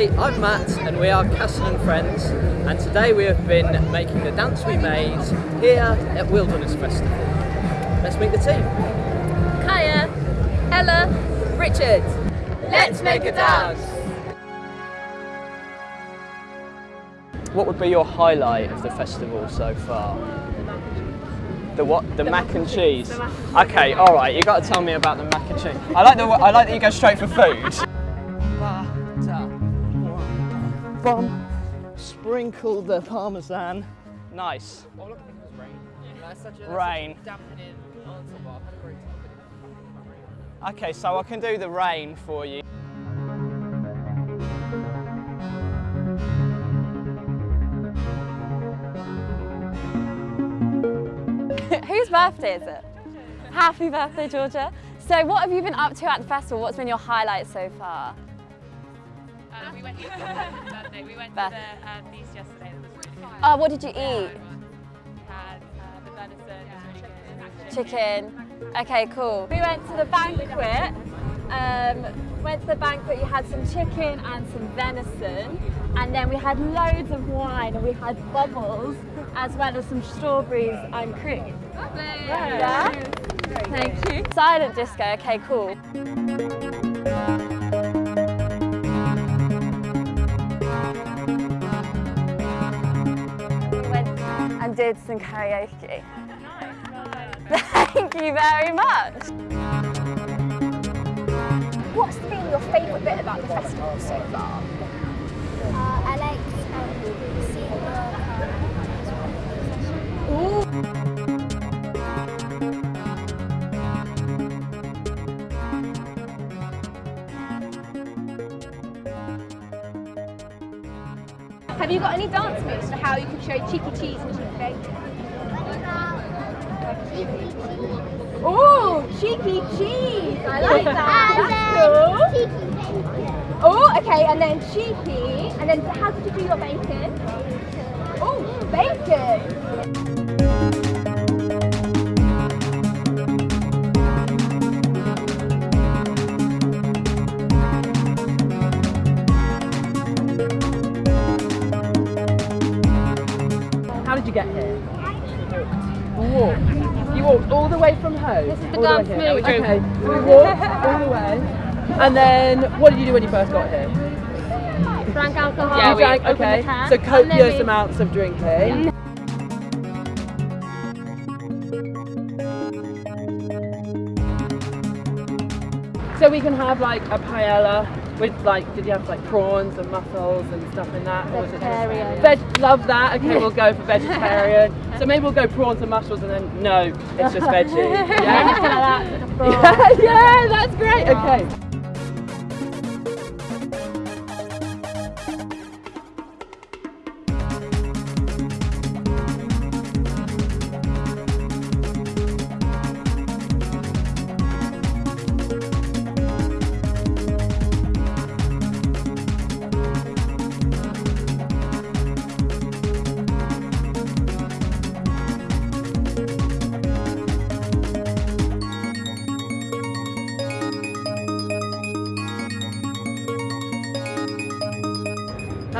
Hi, I'm Matt and we are Castle and Friends and today we have been making the dance we made here at Wilderness Festival. Let's meet the team. Kaya, Ella, Richard. Let's make a dance. What would be your highlight of the festival so far? The what? The, mac and cheese. Okay, all right. You got to tell me about the mac and cheese. I like the I like that you go straight for food. Bum. Sprinkle the parmesan. Nice. Rain. Okay, so I can do the rain for you. Whose birthday is it? Happy birthday, Georgia. So what have you been up to at the festival? What's been your highlight so far? Um, we went to birthday. We went Beth. to the um, feast yesterday. That was really fun. Oh, what did you eat? We had uh, the venison. It really good. Chicken. Okay, cool. We went to the banquet. Um, went to the banquet, you had some chicken and some venison. And then we had loads of wine and we had bubbles as well as some strawberries and cream. Yeah? Thank you. Silent disco, okay, cool. And did some karaoke. Thank you very much. What's been your favourite bit about the festival so far? Uh, I like um, seeing the Have you got any dance moves for how you could show cheeky cheese and cheeky bacon? Oh, cheeky cheese! I like that. That's cool. Oh, okay, and then cheeky, and then how did you do your bacon? Oh, bacon. You get here? Walked. You walked all the way from home. This is the dance move. Okay, so we walked all the way. And then, what did you do when you first got here? Drank alcohol. you drank, okay. So copious we- amounts of drinking. So we can have like a paella with like, did you have like prawns and mussels and stuff in that? Or was it just- Vegetarian. Veg, love that. Okay, we'll go for vegetarian. so maybe we'll go prawns and mussels and then no, it's just veggie. Yeah, yeah, yeah, that's great. Okay.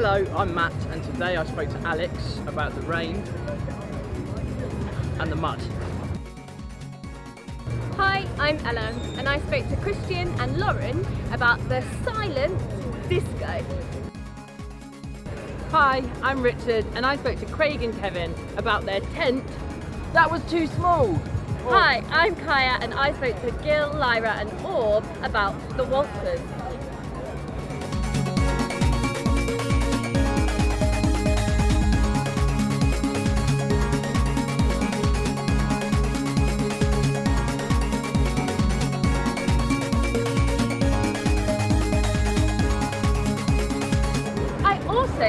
Hello, I'm Matt and today I spoke to Alex about the rain and the mud. Hi, I'm Ella, and I spoke to Christian and Lauren about the silent disco. Hi, I'm Richard, and I spoke to Craig and Kevin about their tent that was too small. Hi, I'm Kaya and I spoke to Gil, Lyra and Orb about the waltzers.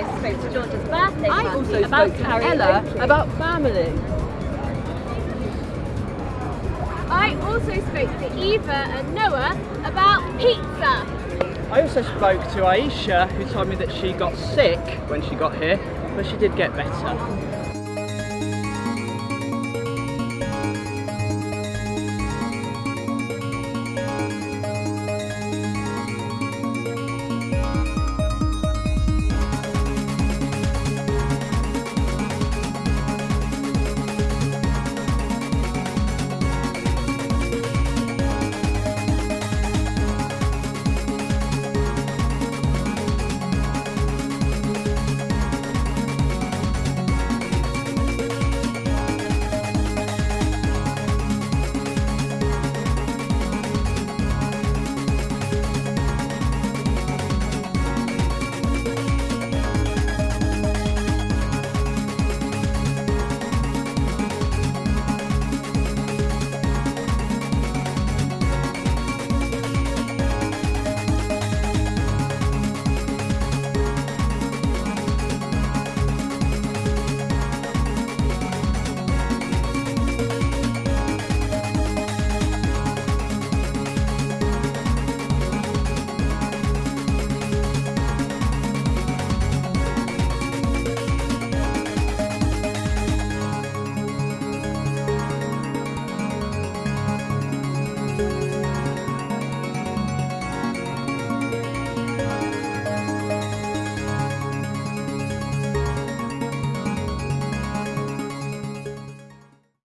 Also spoke to George's birthday I party also about spoke to karaoke. Ella about family. I also spoke to Eva and Noah about pizza. I also spoke to Aisha who told me that she got sick when she got here, but she did get better.